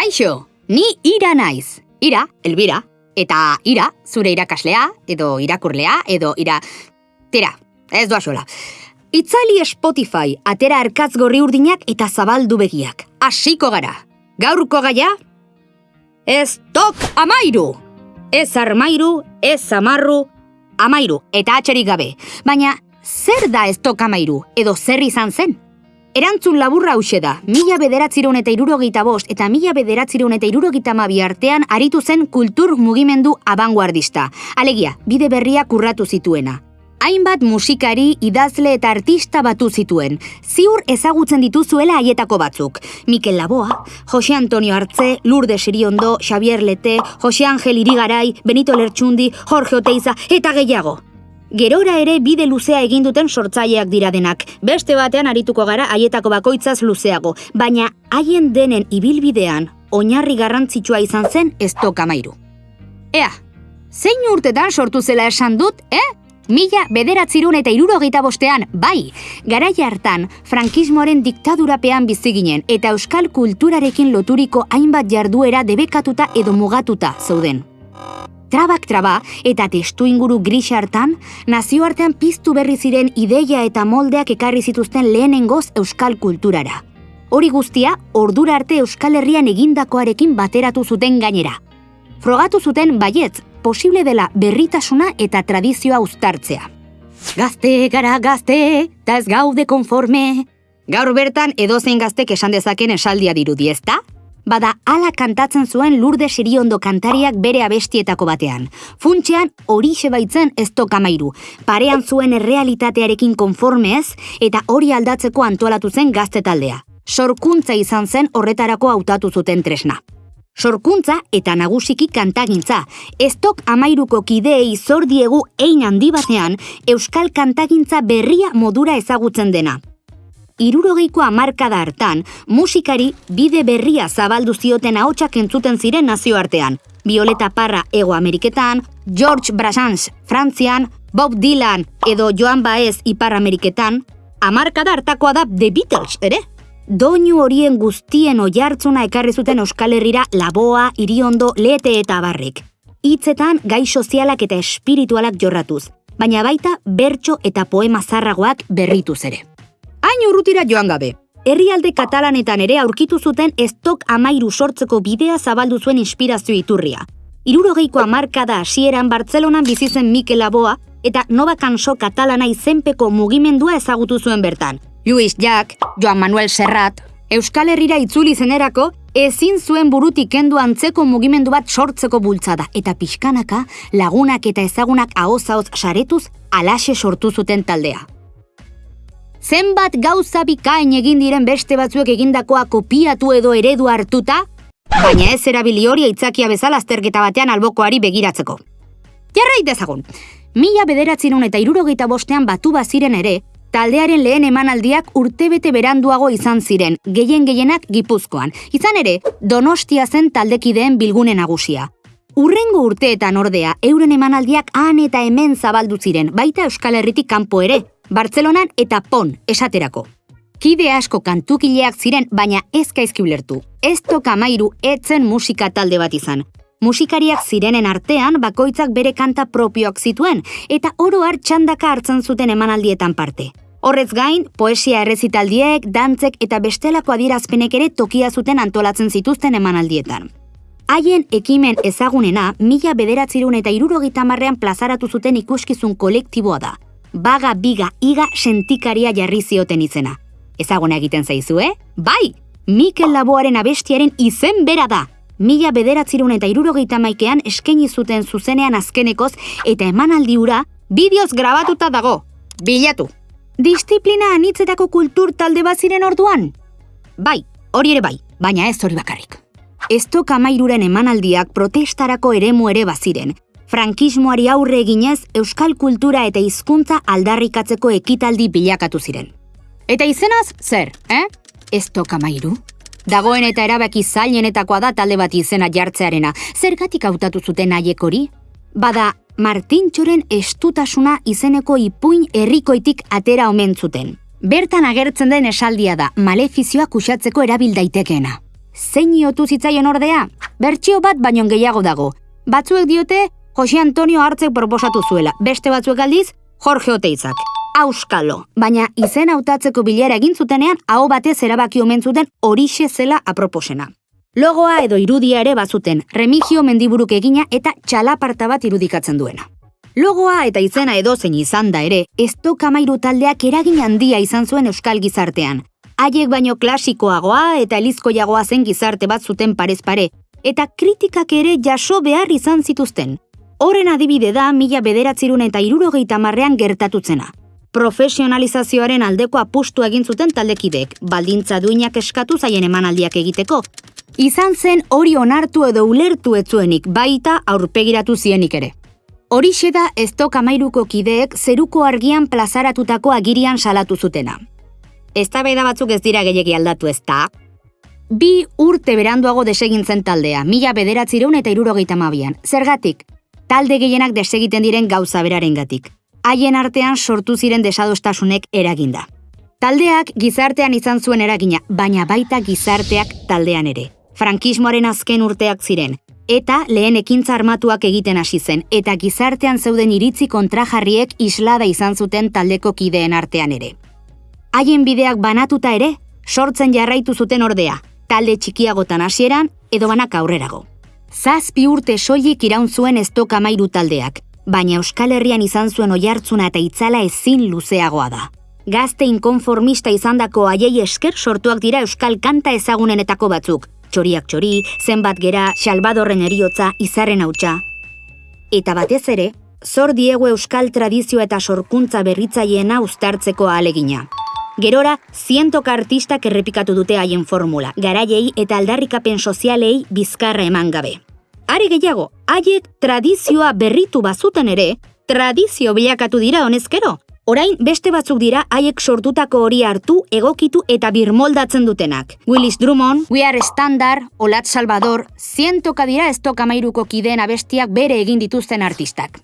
Kaixo, ni ira naiz. Ira, elbira. Eta ira, zure irakaslea, edo irakurlea, edo ira... Tira, ez doa sola. Itzali Spotify, atera arkatz gorri urdinak eta zabaldu begiak. Hasiko gara. Gaurko gaia? Ez tok amairu! Ez armairu, ez amarru, amairu, eta atxerik gabe. Baina, zer da ez tok amairu, edo zer izan zen? Erantzun laburra hause da, mila bederatzireun eta irurogeita bost eta mila bederatzireun eta irurogeita mabi artean aritu zen kultur mugimendu abanguardista. Alegia, bide berria kurratu zituena. Hainbat musikari, idazle eta artista batu zituen. Ziur ezagutzen dituzuela haietako batzuk. Mikel Laboa, Jose Antonio Artze, Lourdes Iriondo, Xavier Lete, Jose Angel Irigarai, Benito Lertxundi, Jorge Oteiza eta gehiago. Gerora ere bide luzea egin duten sortzaileak dira denak. Beste batean arituko gara haietako bakoitzaz luzeago, baina haien denen ibilbidean oinarri garrantzitsua izan zen ez tokamairu. Ea, zein urtetan sortu zela esan dut, eh? Mila bederatzirun eta irurogeita bostean, bai, garai hartan, frankismoaren diktadurapean bizi ginen eta euskal kulturarekin loturiko hainbat jarduera debekatuta edo mugatuta zeuden. Trabak traba eta testu inguru gris hartan, nazioartean piztu berri ziren ideia eta moldeak ekarri zituzten lehenengoz euskal kulturara. Hori guztia, ordura arte Euskal Herrian egindakoarekin bateratu zuten gainera. Frogatu zuten baietz, posible dela berritasuna eta tradizioa uztartzea. Gazte gara gazte, eta ez gaude konforme. Gaur bertan edozein gaztek esan dezaken esaldia dirudi, ezta? Bada ala kantatzen zuen lurde siriondo kantariak bere abestietako batean. Funtxean horixe baitzen ez tokamairu, parean zuen errealitatearekin konformez eta hori aldatzeko antolatu zen gazte taldea. Sorkuntza izan zen horretarako hautatu zuten tresna. Sorkuntza eta nagusiki kantagintza, ez tok amairuko kideei zor diegu ein handi batean euskal kantagintza berria modura ezagutzen dena irurogeiko amarkada hartan, musikari bide berria zabaldu zioten ahotsak entzuten ziren nazioartean. Violeta Parra Ego Ameriketan, George Brassens Frantzian, Bob Dylan edo Joan Baez Ipar Ameriketan, amarkada hartakoa da The Beatles, ere? Doinu horien guztien oihartzuna ekarri zuten Euskal Herrira laboa, iriondo, lete eta barrik. Hitzetan gai sozialak eta espiritualak jorratuz, baina baita bertso eta poema zarragoak berrituz ere hain urrutira joan gabe. Herrialde katalanetan ere aurkitu zuten estok amairu sortzeko bidea zabaldu zuen inspirazio iturria. Irurogeiko amarkada hasieran Bartzelonan bizi zen Mikel Laboa eta Nova Kanso katalana izenpeko mugimendua ezagutu zuen bertan. Luis Jack, Joan Manuel Serrat, Euskal Herrira itzuli zenerako ezin zuen burutik kendu antzeko mugimendu bat sortzeko bultzada eta pixkanaka lagunak eta ezagunak ahozaoz saretuz alaxe sortu zuten taldea zenbat gauza bikain egin diren beste batzuek egindakoa kopiatu edo eredu hartuta, baina ez erabili hori aitzakia bezala azterketa batean albokoari begiratzeko. Jarrait dezagun, mila bederatzerun eta irurogeita bostean batu baziren ere, taldearen lehen emanaldiak urtebete beranduago izan ziren, gehien gehienak gipuzkoan. Izan ere, donostia zen taldekideen bilgune nagusia. Urrengo urteetan ordea, euren emanaldiak han eta hemen zabaldu ziren, baita Euskal Herritik kanpo ere, Bartzelonan eta Pon esaterako. Kide asko kantukileak ziren, baina ez gaizki ulertu. Ez toka mairu etzen musika talde bat izan. Musikariak zirenen artean bakoitzak bere kanta propioak zituen eta oro har txandaka hartzen zuten emanaldietan parte. Horrez gain, poesia errezitaldiek, dantzek eta bestelako adierazpenek ere tokia zuten antolatzen zituzten emanaldietan. Haien ekimen ezagunena, mila bederatzirun eta irurogita marrean plazaratu zuten ikuskizun kolektiboa da baga biga iga sentikaria jarri zioten izena. Ezaguna egiten zaizu, eh? Bai! Mikel Laboaren abestiaren izen bera da! Mila bederatzirun eta irurogeita maikean eskeni zuten zuzenean azkenekoz eta emanaldi ura bideoz grabatuta dago. Bilatu! Disziplina anitzetako kultur talde baziren orduan? Bai, hori ere bai, baina ez hori bakarrik. Ez toka emanaldiak protestarako eremu ere baziren, frankismoari aurre eginez euskal kultura eta hizkuntza aldarrikatzeko ekitaldi bilakatu ziren. Eta izenaz, zer, eh? Ez toka mairu? Dagoen eta erabaki zailenetakoa da talde bat izena jartzearena. Zergatik hautatu zuten haiek hori? Bada, Martintxoren estutasuna izeneko ipuin herrikoitik atera omen zuten. Bertan agertzen den esaldia da, malefizioa kusatzeko erabil daitekeena. zein iotu zitzaion ordea? Bertsio bat baino gehiago dago. Batzuek diote, Jose Antonio hartzek proposatu zuela, beste batzuek aldiz, Jorge Oteitzak. Auskalo, baina izen hautatzeko bilera egin zutenean, hau batez erabaki omen zuten horixe zela aproposena. Logoa edo irudia ere bazuten, remigio mendiburuk egina eta txalaparta bat irudikatzen duena. Logoa eta izena edozein izan da ere, ez kamairu taldeak eragin handia izan zuen euskal gizartean. Haiek baino klasikoagoa eta elizkoiagoa zen gizarte bat zuten parez pare, eta kritikak ere jaso behar izan zituzten. Horren adibide da mila bederatzirun eta irurogeita marrean gertatutzena. Profesionalizazioaren aldeko apustu egin zuten taldekidek, baldintza duinak eskatu zaien emanaldiak egiteko. Izan zen hori onartu edo ulertu etzuenik baita aurpegiratu zienik ere. Horixe da ez amairuko kideek zeruko argian plazaratutako agirian salatu zutena. Ez batzuk ez dira gehiagi aldatu ez da, bi urte beranduago desegintzen taldea, mila bederatzireun eta irurogeita mabian. Zergatik, talde gehienak desegiten diren gauza beraren gatik. Haien artean sortu ziren desadostasunek eraginda. Taldeak gizartean izan zuen eragina, baina baita gizarteak taldean ere. Frankismoaren azken urteak ziren, eta lehen ekintza armatuak egiten hasi zen, eta gizartean zeuden iritzi kontrajarriek islada izan zuten taldeko kideen artean ere. Haien bideak banatuta ere, sortzen jarraitu zuten ordea, talde txikiagotan hasieran edo banak aurrerago. Zazpi urte soilik iraun zuen ez mairu taldeak, baina Euskal Herrian izan zuen oihartzuna eta itzala ezin luzeagoa da. Gazte inkonformista izandako haiei esker sortuak dira Euskal kanta ezagunenetako batzuk, txoriak txori, zenbat gera, Salvadorren eriotza, izarren hautsa. Eta batez ere, zor diegu Euskal tradizio eta sorkuntza berritzaiena uztartzeko alegina. Gerora, zientoka artistak errepikatu dute haien formula, garaiei eta aldarrikapen sozialei bizkarra eman gabe. Are gehiago, haiek tradizioa berritu bazuten ere, tradizio bilakatu dira honezkero. Orain beste batzuk dira haiek sortutako hori hartu, egokitu eta birmoldatzen dutenak. Willis Drummond, We Are Standard, Olat Salvador, zientoka dira ez tokamairuko kideen abestiak bere egin dituzten artistak.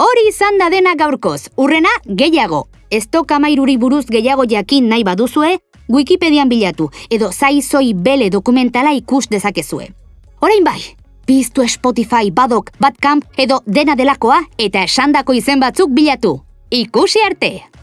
Hori izan da dena gaurkoz, urrena gehiago. Ez toka mairuri buruz gehiago jakin nahi baduzue, Wikipedian bilatu edo zaizoi bele dokumentala ikus dezakezue. Orain bai, piztu Spotify, Badok, Badcamp edo dena delakoa eta esandako izen batzuk bilatu. Ikusi arte!